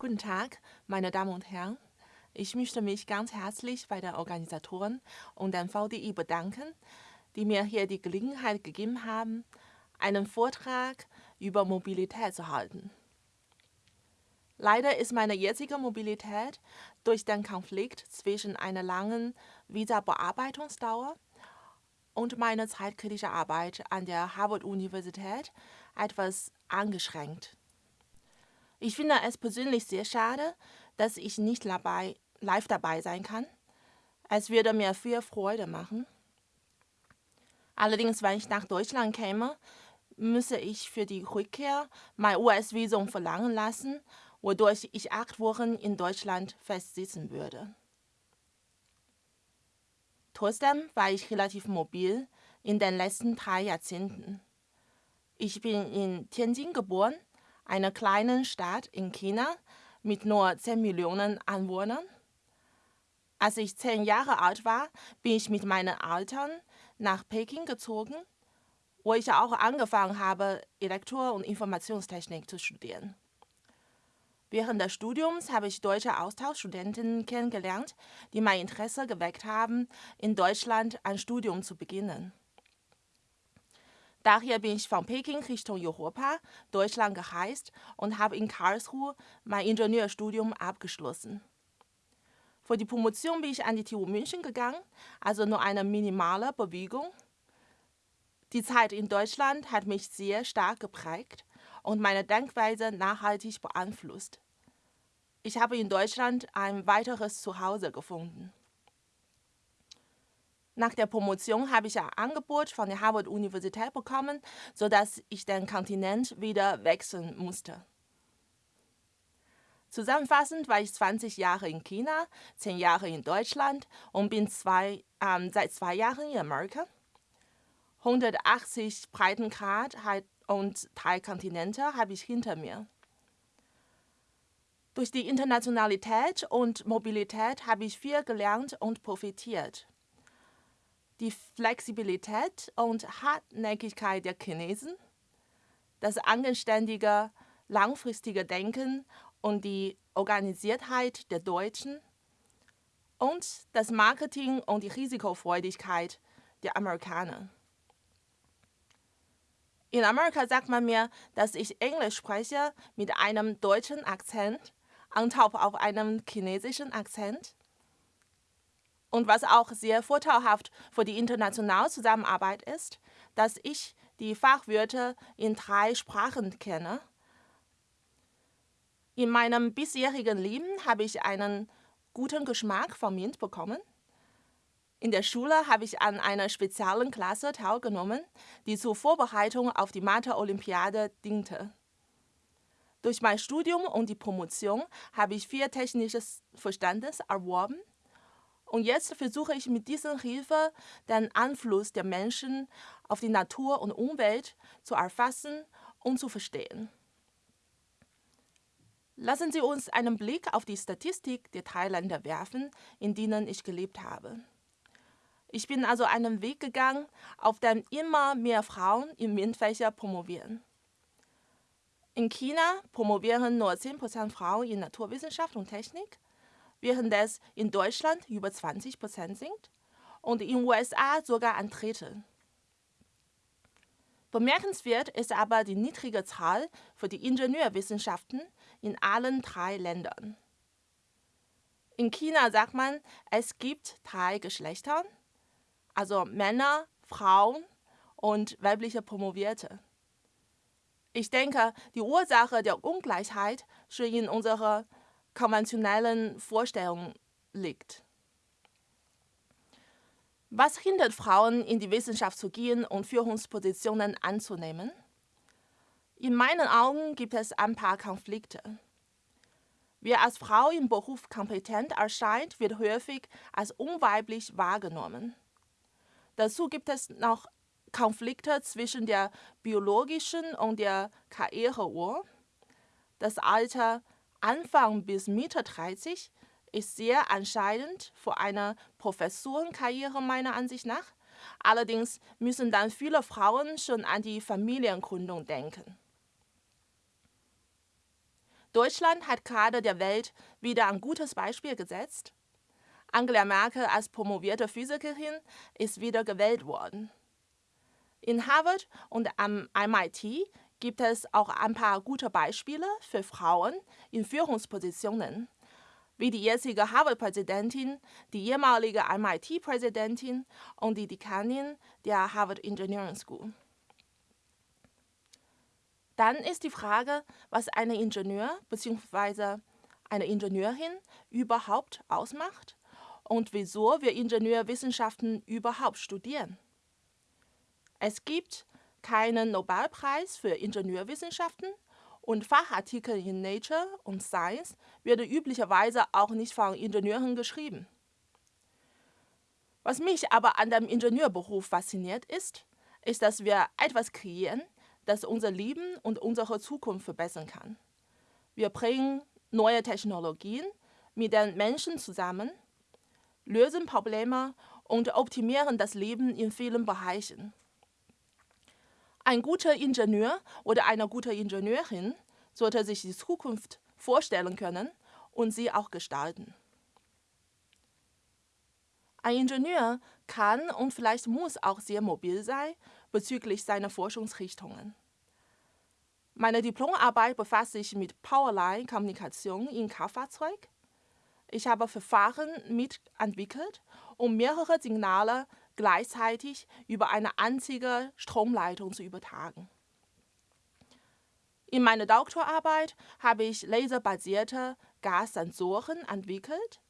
Guten Tag, meine Damen und Herren. Ich möchte mich ganz herzlich bei den Organisatoren und dem VDI bedanken, die mir hier die Gelegenheit gegeben haben, einen Vortrag über Mobilität zu halten. Leider ist meine jetzige Mobilität durch den Konflikt zwischen einer langen Visa-Bearbeitungsdauer und meiner zeitkritischen Arbeit an der Harvard-Universität etwas eingeschränkt. Ich finde es persönlich sehr schade, dass ich nicht dabei, live dabei sein kann. Es würde mir viel Freude machen. Allerdings, wenn ich nach Deutschland käme, müsse ich für die Rückkehr mein US-Visum verlangen lassen wodurch ich acht Wochen in Deutschland festsitzen würde. Trotzdem war ich relativ mobil in den letzten drei Jahrzehnten. Ich bin in Tianjin geboren, einer kleinen Stadt in China mit nur 10 Millionen Einwohnern. Als ich zehn Jahre alt war, bin ich mit meinen Eltern nach Peking gezogen, wo ich auch angefangen habe, Elektro- und Informationstechnik zu studieren. Während des Studiums habe ich deutsche Austauschstudenten kennengelernt, die mein Interesse geweckt haben, in Deutschland ein Studium zu beginnen. Daher bin ich von Peking Richtung Europa, Deutschland gereist und habe in Karlsruhe mein Ingenieurstudium abgeschlossen. Für die Promotion bin ich an die TU München gegangen, also nur eine minimale Bewegung. Die Zeit in Deutschland hat mich sehr stark geprägt und meine Denkweise nachhaltig beeinflusst. Ich habe in Deutschland ein weiteres Zuhause gefunden. Nach der Promotion habe ich ein Angebot von der Harvard-Universität bekommen, sodass ich den Kontinent wieder wechseln musste. Zusammenfassend war ich 20 Jahre in China, 10 Jahre in Deutschland und bin zwei, ähm, seit zwei Jahren in Amerika. 180 Breitengrad und drei Kontinente habe ich hinter mir. Durch die Internationalität und Mobilität habe ich viel gelernt und profitiert. Die Flexibilität und Hartnäckigkeit der Chinesen, das anständige, langfristige Denken und die Organisiertheit der Deutschen und das Marketing und die Risikofreudigkeit der Amerikaner. In Amerika sagt man mir, dass ich Englisch spreche mit einem deutschen Akzent, on top auf einem chinesischen Akzent. Und was auch sehr vorteilhaft für die internationale Zusammenarbeit ist, dass ich die Fachwörter in drei Sprachen kenne. In meinem bisherigen Leben habe ich einen guten Geschmack vom MINT bekommen. In der Schule habe ich an einer speziellen Klasse teilgenommen, die zur Vorbereitung auf die Mathe-Olympiade diente. Durch mein Studium und die Promotion habe ich viel technisches Verständnis erworben und jetzt versuche ich mit dieser Hilfe den Einfluss der Menschen auf die Natur und Umwelt zu erfassen und zu verstehen. Lassen Sie uns einen Blick auf die Statistik der Thailänder werfen, in denen ich gelebt habe. Ich bin also einen Weg gegangen, auf dem immer mehr Frauen im MINT-Fächer promovieren. In China promovieren nur 10% Frauen in Naturwissenschaft und Technik, während es in Deutschland über 20% sind und in den USA sogar ein Drittel. Bemerkenswert ist aber die niedrige Zahl für die Ingenieurwissenschaften in allen drei Ländern. In China sagt man, es gibt drei Geschlechter, also Männer, Frauen und weibliche Promovierte. Ich denke, die Ursache der Ungleichheit schon in unserer konventionellen Vorstellung liegt. Was hindert Frauen, in die Wissenschaft zu gehen und Führungspositionen anzunehmen? In meinen Augen gibt es ein paar Konflikte. Wer als Frau im Beruf kompetent erscheint, wird häufig als unweiblich wahrgenommen. Dazu gibt es noch Konflikte zwischen der biologischen und der Karriereuhr. Das Alter Anfang bis Mitte 30 ist sehr entscheidend für eine Professorenkarriere meiner Ansicht nach. Allerdings müssen dann viele Frauen schon an die Familiengründung denken. Deutschland hat gerade der Welt wieder ein gutes Beispiel gesetzt. Angela Merkel als promovierte Physikerin ist wieder gewählt worden. In Harvard und am MIT gibt es auch ein paar gute Beispiele für Frauen in Führungspositionen, wie die jetzige Harvard-Präsidentin, die ehemalige MIT-Präsidentin und die Dekanin der Harvard Engineering School. Dann ist die Frage, was eine Ingenieur bzw. eine Ingenieurin überhaupt ausmacht und wieso wir Ingenieurwissenschaften überhaupt studieren. Es gibt keinen Nobelpreis für Ingenieurwissenschaften und Fachartikel in Nature und Science werden üblicherweise auch nicht von Ingenieuren geschrieben. Was mich aber an dem Ingenieurberuf fasziniert ist, ist, dass wir etwas kreieren, das unser Leben und unsere Zukunft verbessern kann. Wir bringen neue Technologien mit den Menschen zusammen, lösen Probleme und optimieren das Leben in vielen Bereichen. Ein guter Ingenieur oder eine gute Ingenieurin sollte sich die Zukunft vorstellen können und sie auch gestalten. Ein Ingenieur kann und vielleicht muss auch sehr mobil sein bezüglich seiner Forschungsrichtungen. Meine Diplomarbeit befasst sich mit Powerline-Kommunikation in Kraftfahrzeug. Ich habe Verfahren mitentwickelt, um mehrere Signale gleichzeitig über eine einzige Stromleitung zu übertragen. In meiner Doktorarbeit habe ich laserbasierte Gassensoren entwickelt,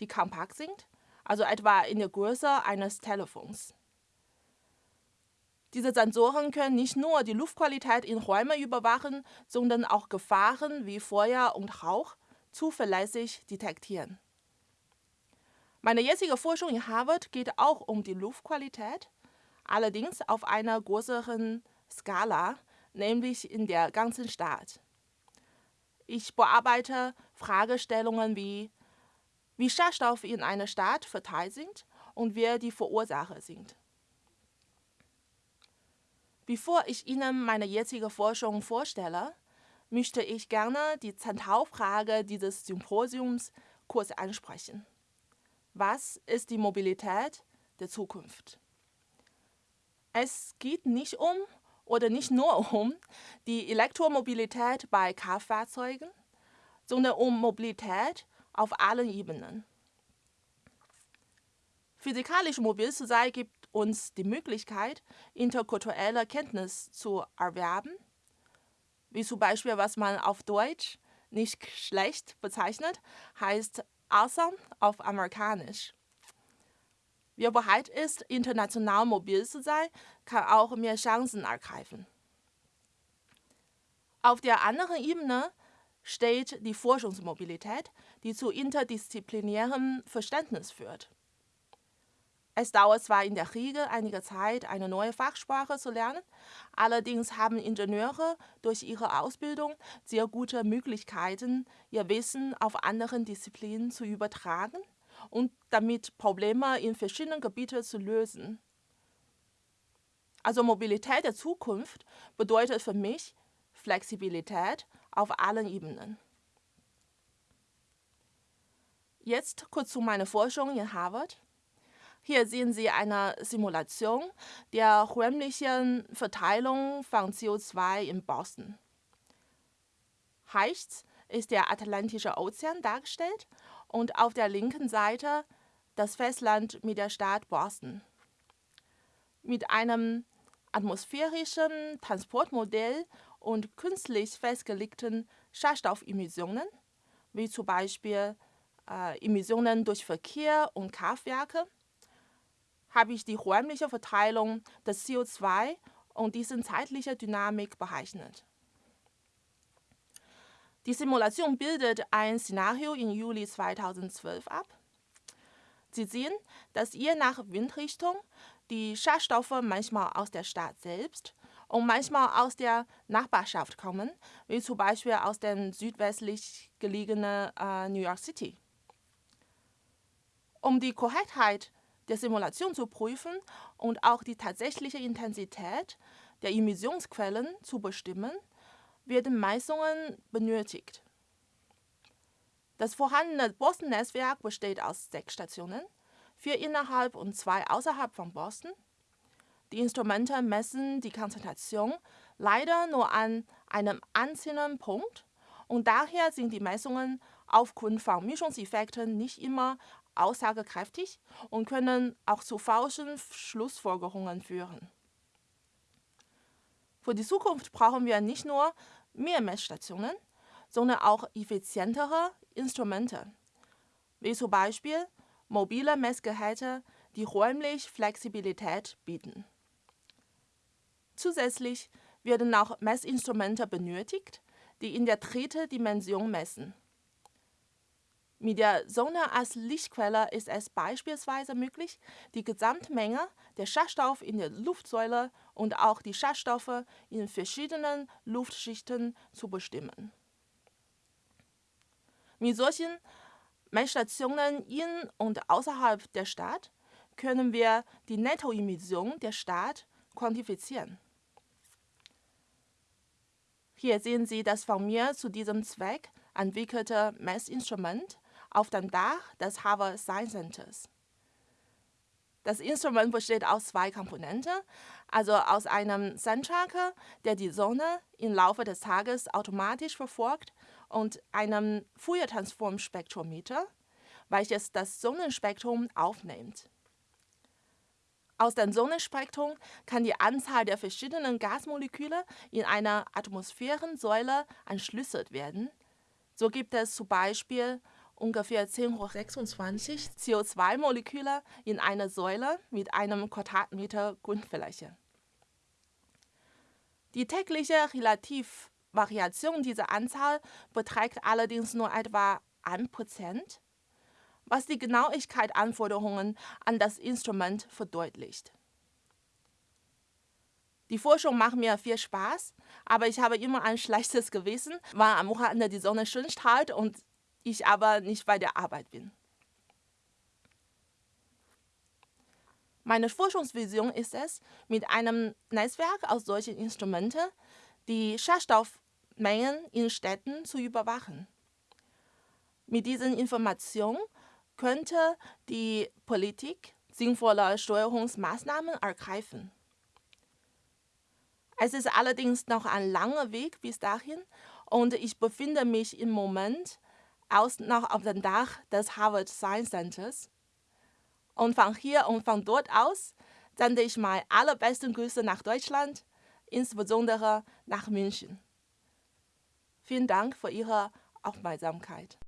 die kompakt sind, also etwa in der Größe eines Telefons. Diese Sensoren können nicht nur die Luftqualität in Räumen überwachen, sondern auch Gefahren wie Feuer und Rauch zuverlässig detektieren. Meine jetzige Forschung in Harvard geht auch um die Luftqualität, allerdings auf einer größeren Skala, nämlich in der ganzen Stadt. Ich bearbeite Fragestellungen wie, wie Schadstoffe in einer Stadt verteilt sind und wer die Verursacher sind. Bevor ich Ihnen meine jetzige Forschung vorstelle, möchte ich gerne die Zentralfrage dieses Symposiums kurz ansprechen. Was ist die Mobilität der Zukunft? Es geht nicht um oder nicht nur um die Elektromobilität bei Kraftfahrzeugen, sondern um Mobilität auf allen Ebenen. Physikalisch mobil zu sein gibt uns die Möglichkeit, interkulturelle Kenntnis zu erwerben, wie zum Beispiel, was man auf Deutsch nicht schlecht bezeichnet, heißt awesome auf Amerikanisch. Wer bereit ist, international mobil zu sein, kann auch mehr Chancen ergreifen. Auf der anderen Ebene steht die Forschungsmobilität, die zu interdisziplinärem Verständnis führt. Es dauert zwar in der Regel einige Zeit, eine neue Fachsprache zu lernen, allerdings haben Ingenieure durch ihre Ausbildung sehr gute Möglichkeiten, ihr Wissen auf anderen Disziplinen zu übertragen und damit Probleme in verschiedenen Gebieten zu lösen. Also Mobilität der Zukunft bedeutet für mich Flexibilität auf allen Ebenen. Jetzt kurz zu meiner Forschung in Harvard. Hier sehen Sie eine Simulation der räumlichen Verteilung von CO2 in Boston. Rechts ist der Atlantische Ozean dargestellt und auf der linken Seite das Festland mit der Stadt Boston. Mit einem atmosphärischen Transportmodell und künstlich festgelegten Schadstoffemissionen, wie zum Beispiel äh, Emissionen durch Verkehr und Kraftwerke, habe ich die räumliche Verteilung des CO2 und dessen zeitliche Dynamik berechnet. Die Simulation bildet ein Szenario im Juli 2012 ab. Sie sehen, dass je nach Windrichtung die Schadstoffe manchmal aus der Stadt selbst und manchmal aus der Nachbarschaft kommen, wie zum Beispiel aus dem südwestlich gelegenen äh, New York City. Um die Korrektheit der Simulation zu prüfen und auch die tatsächliche Intensität der Emissionsquellen zu bestimmen, werden Messungen benötigt. Das vorhandene Boston-Netzwerk besteht aus sechs Stationen, vier innerhalb und zwei außerhalb von Boston. Die Instrumente messen die Konzentration leider nur an einem einzelnen Punkt und daher sind die Messungen aufgrund von Mischungseffekten nicht immer aussagekräftig und können auch zu falschen Schlussfolgerungen führen. Für die Zukunft brauchen wir nicht nur mehr Messstationen, sondern auch effizientere Instrumente, wie zum Beispiel mobile Messgeräte, die räumlich Flexibilität bieten. Zusätzlich werden auch Messinstrumente benötigt, die in der dritten Dimension messen. Mit der Sonne als Lichtquelle ist es beispielsweise möglich, die Gesamtmenge der Schadstoffe in der Luftsäule und auch die Schadstoffe in verschiedenen Luftschichten zu bestimmen. Mit solchen Messstationen in und außerhalb der Stadt können wir die Nettoemission der Stadt quantifizieren. Hier sehen Sie das von mir zu diesem Zweck entwickelte Messinstrument auf dem Dach des Harvard Science Centers. Das Instrument besteht aus zwei Komponenten, also aus einem Sandtracker, der die Sonne im Laufe des Tages automatisch verfolgt, und einem Fourier-Transform-Spektrometer, welches das Sonnenspektrum aufnimmt. Aus dem Sonnenspektrum kann die Anzahl der verschiedenen Gasmoleküle in einer Atmosphärensäule entschlüsselt werden. So gibt es zum Beispiel ungefähr 10 hoch 26 CO2-Moleküle in einer Säule mit einem Quadratmeter Grundfläche. Die tägliche Relativvariation dieser Anzahl beträgt allerdings nur etwa 1%, was die Genauigkeit-Anforderungen an das Instrument verdeutlicht. Die Forschung macht mir viel Spaß, aber ich habe immer ein schlechtes Gewissen, weil am Wochenende die Sonne schön strahlt und ich aber nicht bei der Arbeit bin. Meine Forschungsvision ist es, mit einem Netzwerk aus solchen Instrumenten die Schadstoffmengen in Städten zu überwachen. Mit diesen Informationen könnte die Politik sinnvolle Steuerungsmaßnahmen ergreifen. Es ist allerdings noch ein langer Weg bis dahin und ich befinde mich im Moment aus noch auf dem Dach des Harvard Science Centers. Und von hier und von dort aus sende ich meine allerbesten Grüße nach Deutschland, insbesondere nach München. Vielen Dank für Ihre Aufmerksamkeit.